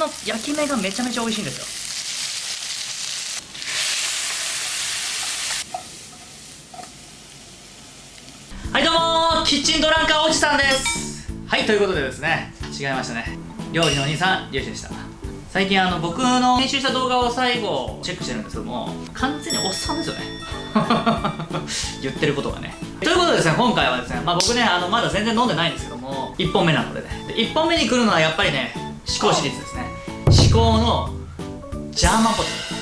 の焼き目がめちゃめちゃ美味しいんですよ。はいどうもキッチンドランカーおじさんです。はいということでですね。違いましたね。料理のお兄さんリュウシでした。最近あの僕の編集した動画を最後チェックしてるんですけども完全におっさんですよね。言ってることがね。ということでですね今回はですね、まあ、僕ねあのまだ全然飲んでないんですけども1本目なのでね。1本目に来るのはやっぱりね思考シリーズです。思考のジャーマンポテト。です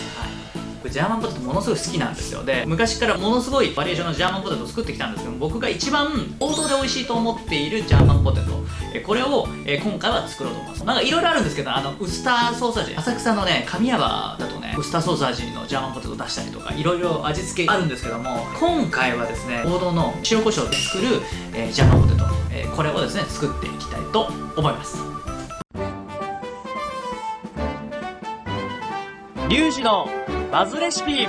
これジャーマンポテトものすごい好きなんですよ。で昔からものすごいバリエーションのジャーマンポテトを作ってきたんですけど僕が一番王道で美味しいと思っているジャーマンポテト。えこれをえ今回は作ろうと思います。なんかいろいろあるんですけどあのウスターソース味。浅草のね神谷場だとねウスターソース味のジャーマンポテト出したりとかいろいろ味付けあるんですけども今回はですね王道の塩コショウで作る、えージャーマンポテト、えこれをですね作っていきたいと思います。リュウジのバズレシピ。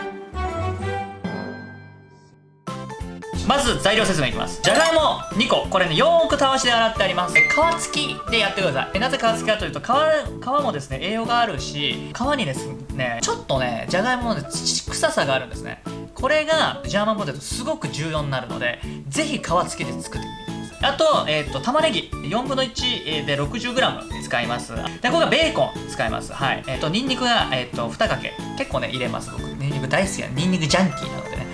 まず材料説明いきます。じゃがいも2個。これねよーくたわしで洗ってあります。で皮付きでやってください。えなぜ皮付きかというと皮皮もですね栄養があるし皮にですねちょっとねじゃがいもの、ね、土臭さがあるんですね。これがジャーマンポテトすごく重要になるのでぜひ皮付きで作ってみてください。あと,、えー、と玉ねぎ。4分の1で 60g 使います。でこれがベーコン使います。はい。えっ、とニンニクが、えー、と2かけ。結構ね入れます僕。ニンニク大好きなニンニクジャンキーなのでね。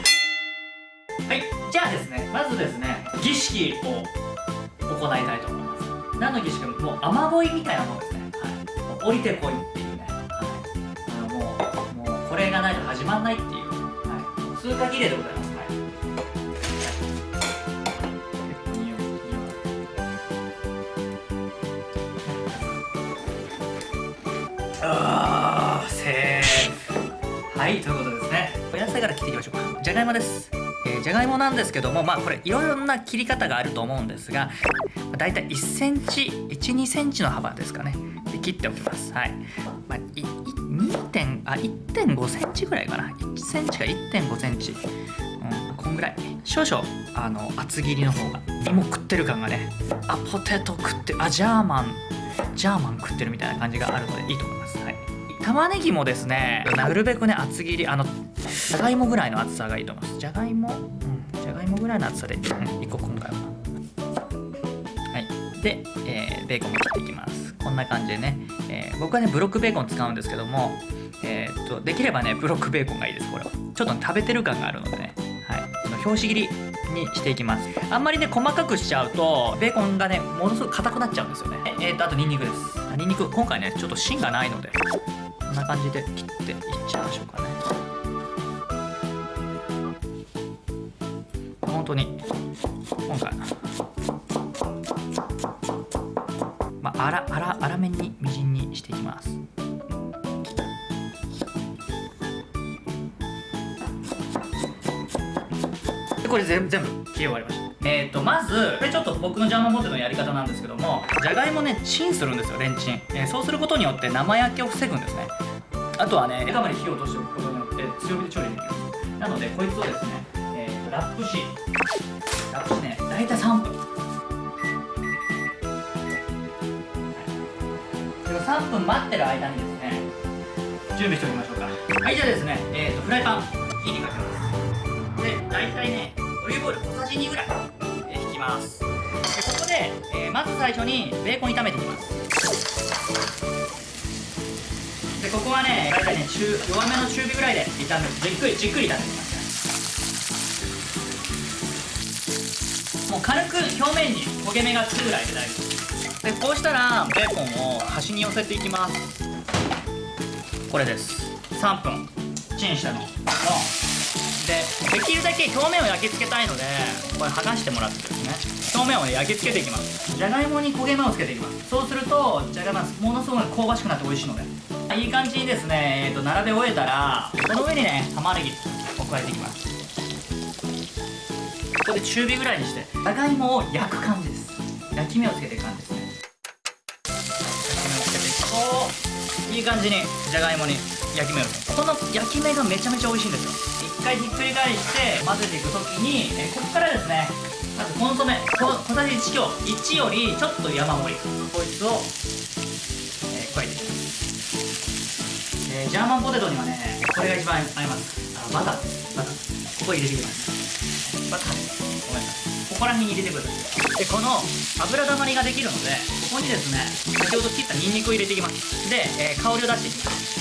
はい、じゃあですね、まずですね、儀式を行いたいと思います。何の儀式かもう雨乞いみたいなものですね。はい、降りてこいっていうね。はい、あのもう、もうこれがないと始まんないっていう、はい、通過儀礼でございます。あーセーフ。はいということですね。お野菜から切っていきましょうか。じゃがいもです。えーじゃがいもなんですけどもまあこれいろいろな切り方があると思うんですがだいたい1センチ12センチの幅ですかね。で切っておきます。はい、まあ、2点あ1.5センチぐらいかな。1センチか1.5センチ。うんこんぐらい。少々あの厚切りの方が。芋食ってる感がね。あポテト食ってあジャーマン。ジャーマン食ってるみたいな感じがあるのでいいと思います。はい。玉ねぎもですねなるべくね厚切りあのじゃがいもぐらいの厚さがいいと思います。じゃがいも？うん。じゃがいもぐらいの厚さで、うん、1個今回は。はい。で、えーベーコンも切っていきます。こんな感じでね、えー僕はねブロックベーコン使うんですけどもえーっとできればねブロックベーコンがいいですこれは。ちょっとね、食べてる感があるのでね。はい。表紙切りにしていきます。あんまりね細かくしちゃうとベーコンがねものすごく硬くなっちゃうんですよね。ええーっとあとニンニクです。あニンニク。今回ねちょっと芯がないのでこんな感じで切っていっちゃいましょうかね。本当に今回。まあ粗粗粗めにみじんにしていきますでこれ全全部切り終わりました。えー、とまずこれちょっと僕のジャーマンポテのやり方なんですけどもじゃがいもねチンするんですよレンチン、えーそうすることによって生焼けを防ぐんですね。あとはね枝まで火を落としておくことによって強火で調理できますなのでこいつをですね、えーとラップしラップしね大体3分。3分待ってる間にですね準備しておきましょうか。はいじゃあですね、えー、とフライパン火にかけます。大体ねオリーブオイル小さじ2ぐらい、えー引きます。でここで、えーまず最初にベーコン炒めていきます。でここはね大体ね中弱めの中火ぐらいで炒める。じっくりじっくり炒めていきますもう軽く表面に焦げ目がつくぐらいで大丈夫。でこうしたらベーコンを端に寄せていきます。これです。3分。チンしたの。のでできるだけ表面を焼き付けたいのでこれ剥がしてもらってですね。表面をね焼き付けていきます。じゃがいもに焦げ目をつけていきます。そうするとじゃがいもがものすごく香ばしくなって美味しいので。いい感じにですね、えー、と並べ終えたらその上にね玉ねぎを加えていきます。ここで中火ぐらいにしてじゃがいもを焼く感じです。焼き目をつけていく感じですね。焼き目をつけていくといい感じにじゃがいもに焼き目をつけるこの焼き目がめちゃめちゃ美味しいんですよ。回ひっくり返して混ぜていくときに、えーここからですねまずコンソメこ小さじ1強1よりちょっと山盛り。こいつを、えー加えていきますえージャーマンポテトにはねこれが一番合います。あのバター。ですバター。ここ入れていきます。バター。ですごめんなさい。ここら辺に入れてください。でこの油だまりができるのでここにですね先ほど切ったニンニクを入れていきます。で、えー香りを出していきます。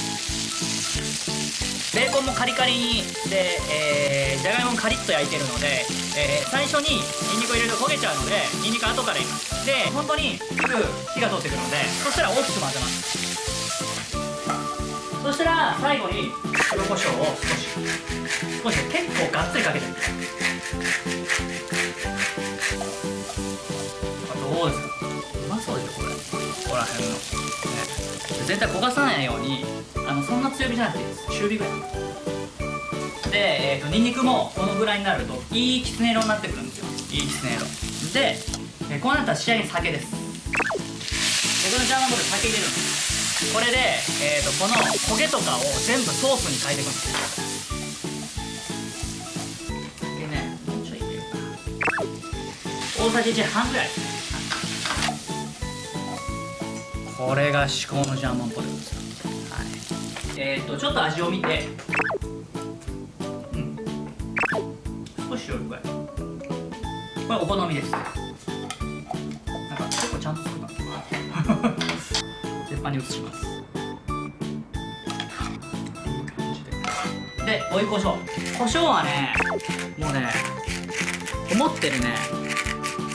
ベーコンもカリカリにで、えー、じゃがいももカリッと焼いてるので、えー最初にニンニクを入れると焦げちゃうのでニンニク後から入れます。で本当にすぐ火が通ってくるのでそしたら大きく混ぜます。そしたら最後に黒胡椒を少し。少し結構がっつりかけてみてあこら辺の、ね、で全体焦がさないようにあのそんな強火じゃなくていいです。中火ぐらい。で、えー、とニンニクもこのぐらいになるといいきつね色になってくるんですよ。いいきつね色。で、えーこうなったら仕上げに酒です。でこのジャーマンボール酒入れるんですこれで、えー、とこの焦げとかを全部ソースに変えていくんですでねもうちょい入れようか大さじ1半ぐらい。ですこれが至高のジャーマンポテトです。よはい。えーっ、とちょっと味を見て。うん。少し塩加えるこれお好みですなんか結構ちゃんと作ったな鉄板に移します。で追い胡椒胡椒はねもうね思ってるね。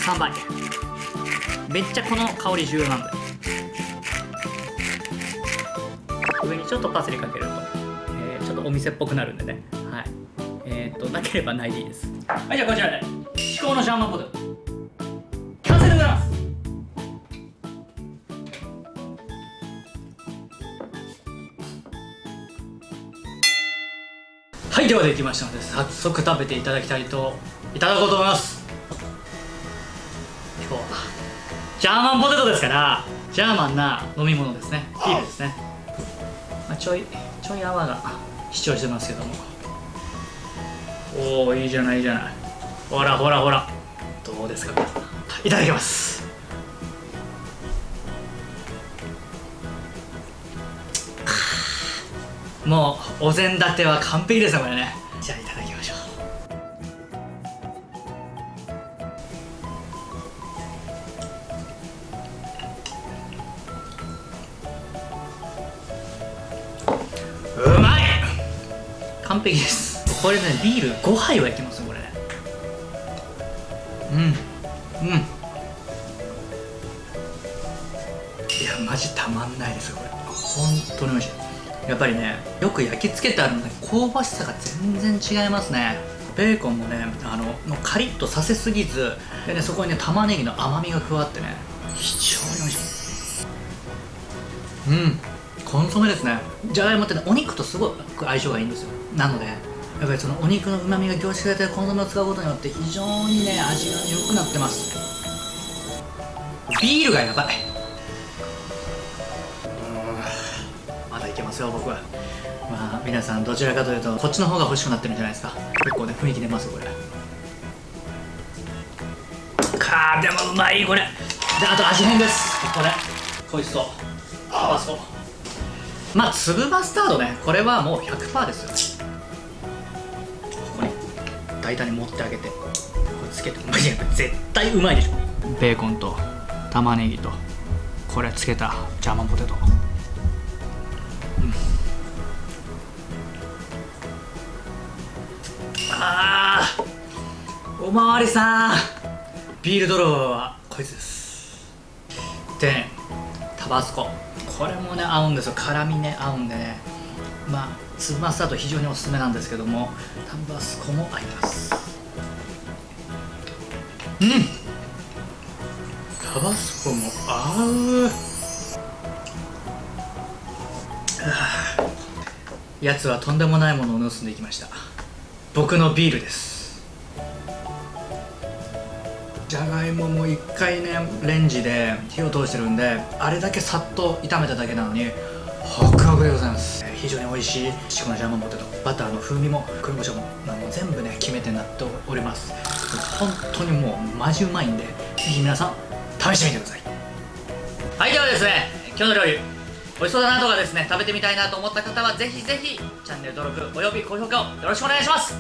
3倍めっちゃこの香り重要なんだよ。上にちょっとパセリかけると、えーちょっとお店っぽくなるんでね。はい。えー、っとなければないでいいです。はいじゃあこちらで至高のジャーマンポテト。完成でございます。はいではできましたので早速食べていただきたいといただこうと思います。今日はジャーマンポテトですからジャーマンな飲み物ですね。ビールですね、ちょいちょい泡が主張してますけども。おおいいじゃないいいじゃない。ほらほらほら。どうですか皆さん。いただきます。もうお膳立ては完璧ですねこれね。完璧です。これねビール5杯はいけますよこれ。うんうん。いやマジたまんないですよこれ。本当に美味しい。やっぱりねよく焼き付けてあるので香ばしさが全然違いますね。ベーコンもねあのもうカリッとさせすぎずでねそこにね玉ねぎの甘みが加わってね非常に美味しい。うん。コンソメですね。じゃがいもってねお肉とすごく相性がいいんですよ。なのでやっぱりそのお肉のうまみが凝縮されてるコンソメを使うことによって非常にね味が良くなってます。ビールがやばい。まだいけますよ僕は。まあ皆さんどちらかというとこっちの方が欲しくなってるんじゃないですか。結構ね雰囲気出ますこれ。かーでもうまいこれ。であと味変です。これこいつとタバスコまあ粒マスタードねこれはもう100%ですよ。ここに大胆に持ってあげてこれつけて。マジで絶対うまいでしょ。ベーコンと玉ねぎとこれつけたジャーマンポテト。あーおまわりさん。ビール泥棒はこいつです。でねタバスコこれもね合うんですよ。辛みね合うんでね。まあ粒マスタード非常におすすめなんですけどもタンバスコも合います。うん。タバスコも合う。やつはとんでもないものを盗んでいきました。僕のビールです。じゃがいもも一回ねレンジで火を通してるんであれだけさっと炒めただけなのにホクホクでございます。非常に美味しいシコのジャーマンポテトバターの風味も黒胡椒も全部ね決め手になっております。本当にもうマジうまいんでぜひ皆さん試してみてください。はいではですね今日の料理美味しそうだなとかですね食べてみたいなと思った方はぜひぜひチャンネル登録および高評価をよろしくお願いします。